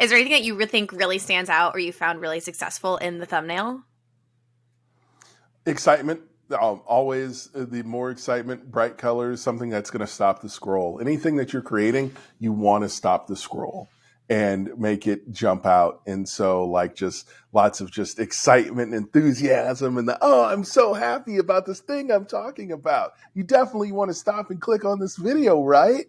Is there anything that you think really stands out or you found really successful in the thumbnail? Excitement. Um, always the more excitement, bright colors, something that's going to stop the scroll. Anything that you're creating, you want to stop the scroll and make it jump out. And so, like, just lots of just excitement and enthusiasm, and the oh, I'm so happy about this thing I'm talking about. You definitely want to stop and click on this video, right?